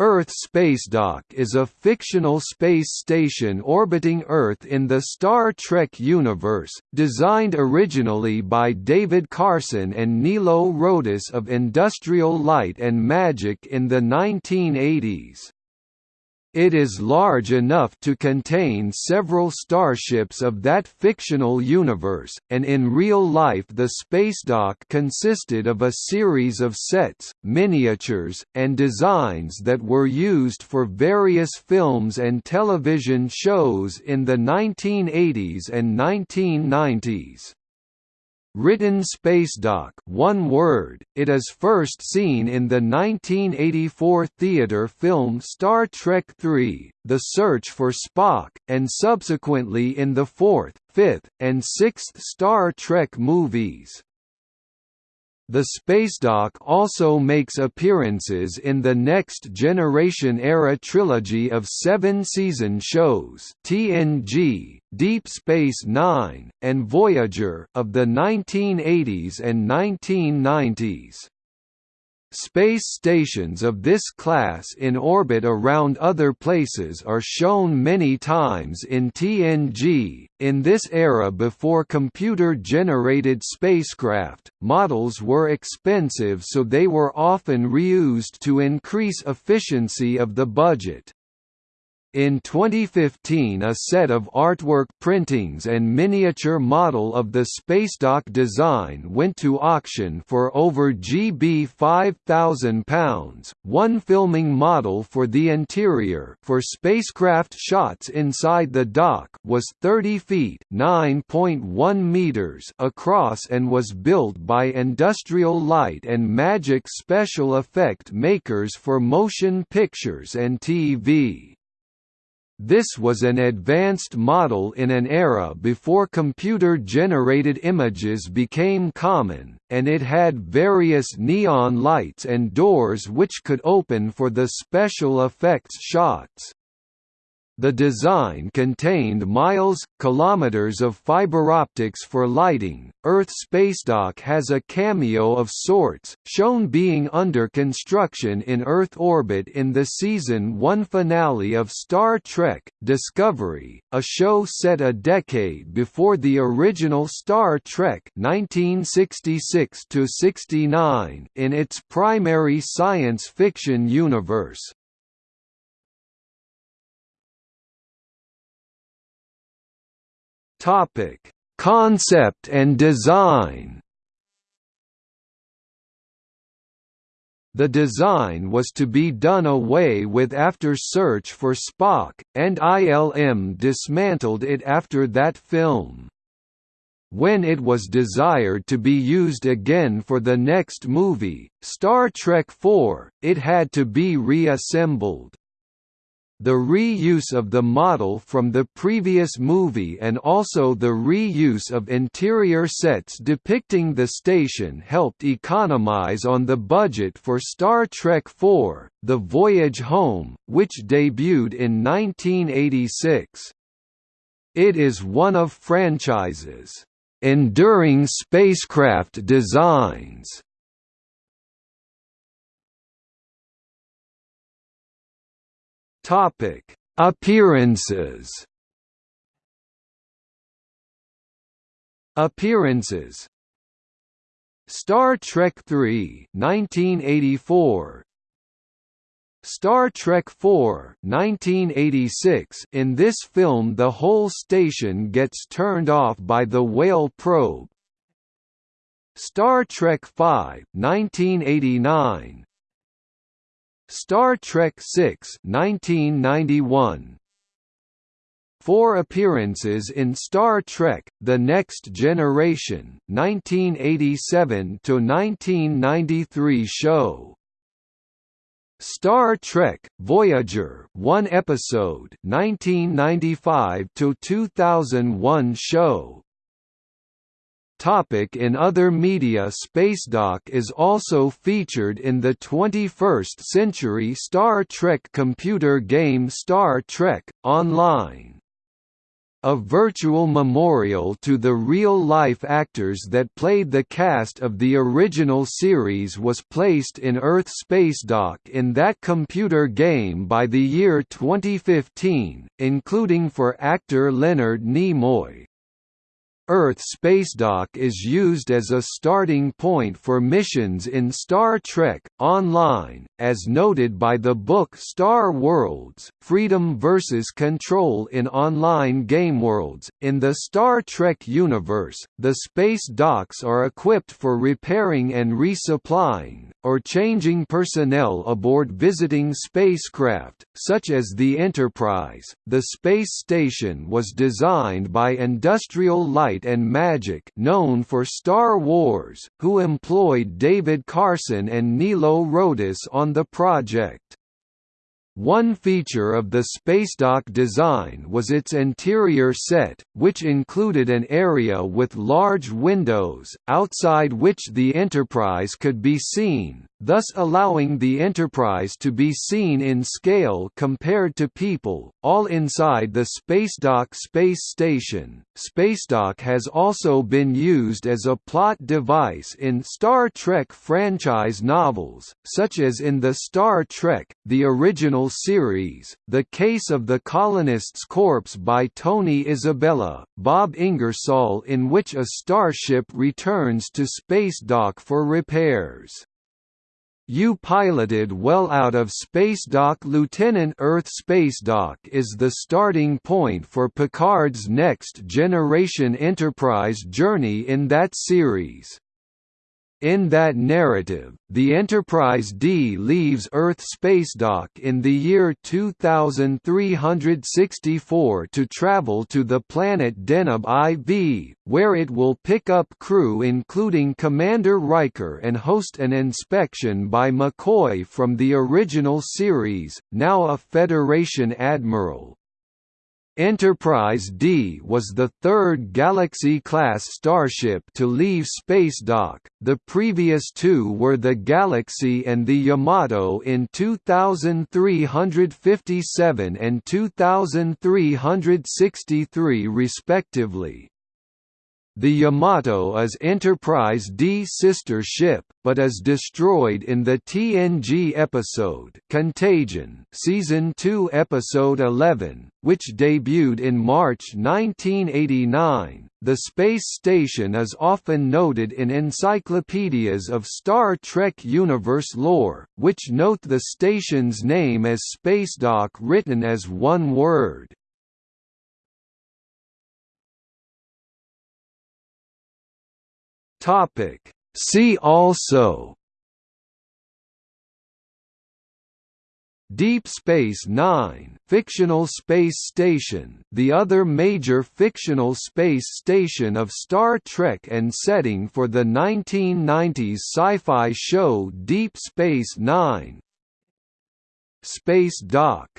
Earth Spacedock is a fictional space station orbiting Earth in the Star Trek universe, designed originally by David Carson and Nilo Rodis of Industrial Light and Magic in the 1980s. It is large enough to contain several starships of that fictional universe, and in real life the spacedock consisted of a series of sets, miniatures, and designs that were used for various films and television shows in the 1980s and 1990s. Written spacedock one word, it is first seen in the 1984 theater film Star Trek III, The Search for Spock, and subsequently in the fourth, fifth, and sixth Star Trek movies. The spacedock also makes appearances in the Next Generation era trilogy of seven-season shows TNG, Deep Space Nine, and Voyager of the 1980s and 1990s. Space stations of this class in orbit around other places are shown many times in TNG. In this era before computer generated spacecraft, models were expensive so they were often reused to increase efficiency of the budget. In 2015 a set of artwork printings and miniature model of the spacedock design went to auction for over GB £5,000. One filming model for the interior for spacecraft shots inside the dock was 30 feet (9.1 meters) across and was built by Industrial Light and Magic special effect makers for motion pictures and TV. This was an advanced model in an era before computer-generated images became common, and it had various neon lights and doors which could open for the special effects shots. The design contained miles, kilometers of fiber optics for lighting. Earth Spacedock has a cameo of sorts, shown being under construction in Earth orbit in the season 1 finale of Star Trek: Discovery, a show set a decade before the original Star Trek (1966 69) in its primary science fiction universe. Topic: Concept and design. The design was to be done away with after Search for Spock, and ILM dismantled it after that film. When it was desired to be used again for the next movie, Star Trek IV, it had to be reassembled. The reuse of the model from the previous movie and also the reuse of interior sets depicting the station helped economize on the budget for Star Trek IV, The Voyage Home, which debuted in 1986. It is one of franchise's enduring spacecraft designs Topic: Appearances. Appearances. Star Trek III 1984 Star Trek IV 1986 In this film the whole station gets turned off by the whale probe Star Trek V 1989 Star Trek VI 1991 Four appearances in Star Trek: The Next Generation, 1987–1993 show. Star Trek: Voyager, one episode, 1995 to 2001 show. Topic in other media Spacedock is also featured in the 21st-century Star Trek computer game Star Trek, Online. a virtual memorial to the real-life actors that played the cast of the original series was placed in Earth Spacedock in that computer game by the year 2015, including for actor Leonard Nimoy. Earth Spacedock is used as a starting point for missions in Star Trek Online, as noted by the book Star Worlds: Freedom versus Control in Online Game Worlds. In the Star Trek universe, the space docks are equipped for repairing and resupplying, or changing personnel aboard visiting spacecraft, such as the Enterprise. The space station was designed by Industrial Light And Magic known for Star Wars, who employed David Carson and Nilo Rodis on the project. One feature of the spacedock design was its interior set, which included an area with large windows, outside which the Enterprise could be seen, thus allowing the Enterprise to be seen in scale compared to people, all inside the Spacedock space station. Spacedock has also been used as a plot device in Star Trek franchise novels, such as in the Star Trek, the original series, The Case of the Colonist's Corpse by Tony Isabella, Bob Ingersoll in which a starship returns to Spacedock for repairs. You piloted well out of Spacedock Lieutenant Earth Spacedock is the starting point for Picard's next-generation Enterprise journey in that series. In that narrative, the Enterprise D leaves Earth spacedock in the year 2364 to travel to the planet Deneb IV, where it will pick up crew including Commander Riker and host an inspection by McCoy from the original series, now a Federation admiral. Enterprise D was the third Galaxy-class starship to leave spacedock, the previous two were the Galaxy and the Yamato in 2357 and 2363 respectively. The Yamato is Enterprise D sister ship, but is destroyed in the TNG episode Contagion season 2 episode 11, which debuted in March 1989. The space station is often noted in encyclopedias of Star Trek universe lore, which note the station's name as Spacedock written as one word. Topic. See also Deep Space Nine fictional space station the other major fictional space station of Star Trek and setting for the 1990s sci-fi show Deep Space Nine Space Dock